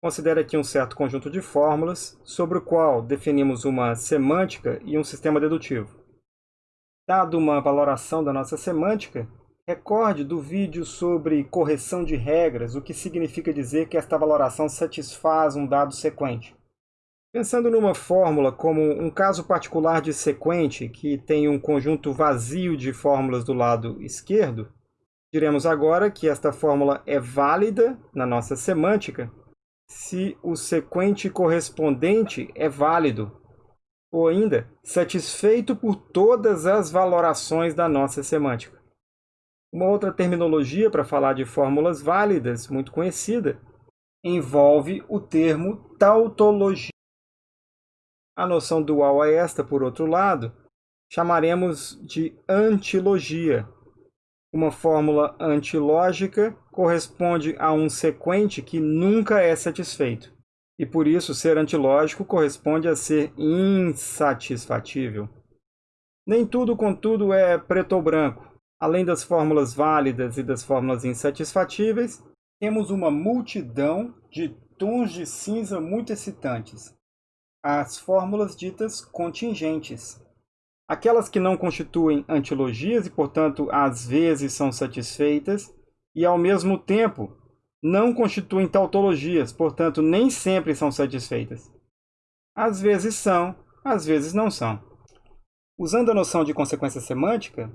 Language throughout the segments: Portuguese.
considere aqui um certo conjunto de fórmulas sobre o qual definimos uma semântica e um sistema dedutivo. Dado uma valoração da nossa semântica, recorde do vídeo sobre correção de regras, o que significa dizer que esta valoração satisfaz um dado sequente. Pensando numa fórmula como um caso particular de sequente que tem um conjunto vazio de fórmulas do lado esquerdo, diremos agora que esta fórmula é válida na nossa semântica se o sequente correspondente é válido, ou ainda satisfeito por todas as valorações da nossa semântica. Uma outra terminologia para falar de fórmulas válidas, muito conhecida, envolve o termo tautologia. A noção dual a esta, por outro lado, chamaremos de antilogia, uma fórmula antilógica corresponde a um sequente que nunca é satisfeito. E por isso, ser antilógico corresponde a ser insatisfatível. Nem tudo, contudo, é preto ou branco. Além das fórmulas válidas e das fórmulas insatisfatíveis, temos uma multidão de tons de cinza muito excitantes. As fórmulas ditas contingentes. Aquelas que não constituem antilogias e, portanto, às vezes são satisfeitas, e, ao mesmo tempo, não constituem tautologias, portanto, nem sempre são satisfeitas. Às vezes são, às vezes não são. Usando a noção de consequência semântica,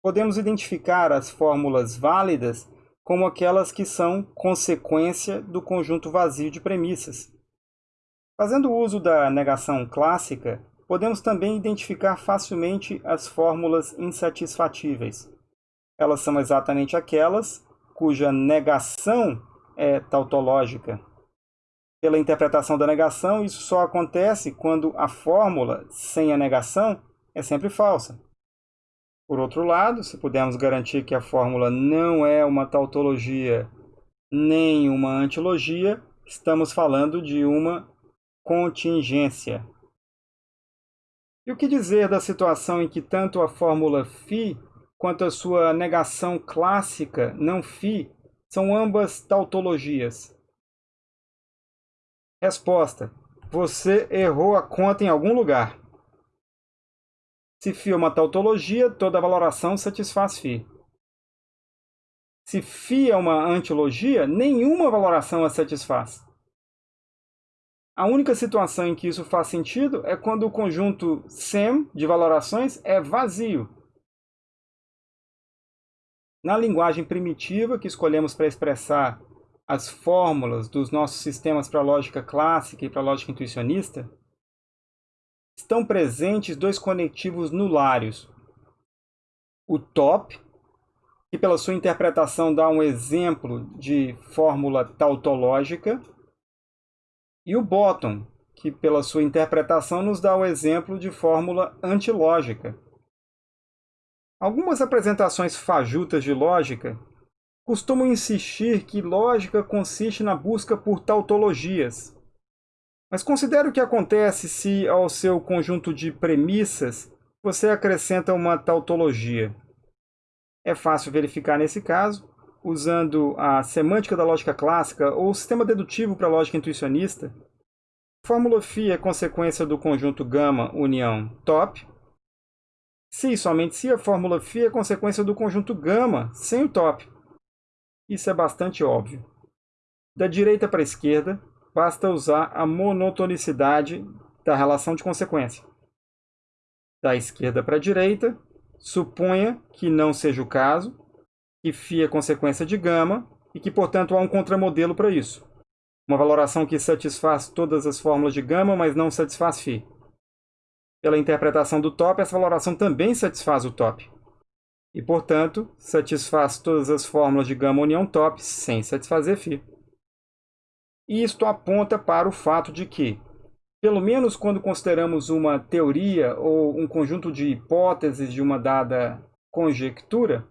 podemos identificar as fórmulas válidas como aquelas que são consequência do conjunto vazio de premissas. Fazendo uso da negação clássica, podemos também identificar facilmente as fórmulas insatisfatíveis. Elas são exatamente aquelas cuja negação é tautológica. Pela interpretação da negação, isso só acontece quando a fórmula sem a negação é sempre falsa. Por outro lado, se pudermos garantir que a fórmula não é uma tautologia nem uma antilogia, estamos falando de uma contingência. E o que dizer da situação em que tanto a fórmula φ quanto a sua negação clássica, não φ, são ambas tautologias? Resposta. Você errou a conta em algum lugar. Se φ é uma tautologia, toda valoração satisfaz φ. Se φ é uma antilogia, nenhuma valoração a satisfaz. A única situação em que isso faz sentido é quando o conjunto SEM de valorações é vazio. Na linguagem primitiva que escolhemos para expressar as fórmulas dos nossos sistemas para lógica clássica e para lógica intuicionista, estão presentes dois conectivos nulários. O top, que pela sua interpretação dá um exemplo de fórmula tautológica, e o bottom, que pela sua interpretação nos dá o exemplo de fórmula antilógica. Algumas apresentações fajutas de lógica costumam insistir que lógica consiste na busca por tautologias. Mas considere o que acontece se ao seu conjunto de premissas você acrescenta uma tautologia. É fácil verificar nesse caso usando a semântica da lógica clássica ou o sistema dedutivo para a lógica intuicionista, fórmula φ é consequência do conjunto gama união top, se e somente se a fórmula φ é consequência do conjunto gama sem o top. Isso é bastante óbvio. Da direita para a esquerda, basta usar a monotonicidade da relação de consequência. Da esquerda para a direita, suponha que não seja o caso, que φ é consequência de gama e que, portanto, há um contramodelo para isso. Uma valoração que satisfaz todas as fórmulas de gama, mas não satisfaz φ. Pela interpretação do top, essa valoração também satisfaz o top. E, portanto, satisfaz todas as fórmulas de gama união top sem satisfazer φ. E isto aponta para o fato de que, pelo menos quando consideramos uma teoria ou um conjunto de hipóteses de uma dada conjectura,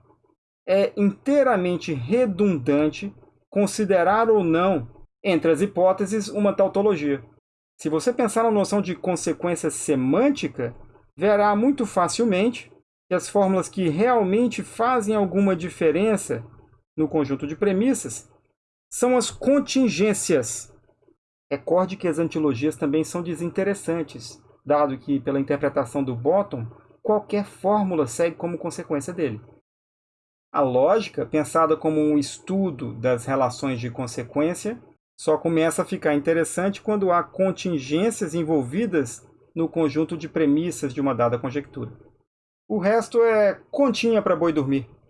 é inteiramente redundante considerar ou não, entre as hipóteses, uma tautologia. Se você pensar na noção de consequência semântica, verá muito facilmente que as fórmulas que realmente fazem alguma diferença no conjunto de premissas são as contingências Recorde que as antilogias também são desinteressantes, dado que, pela interpretação do Bottom, qualquer fórmula segue como consequência dele. A lógica, pensada como um estudo das relações de consequência, só começa a ficar interessante quando há contingências envolvidas no conjunto de premissas de uma dada conjectura. O resto é continha para boi dormir.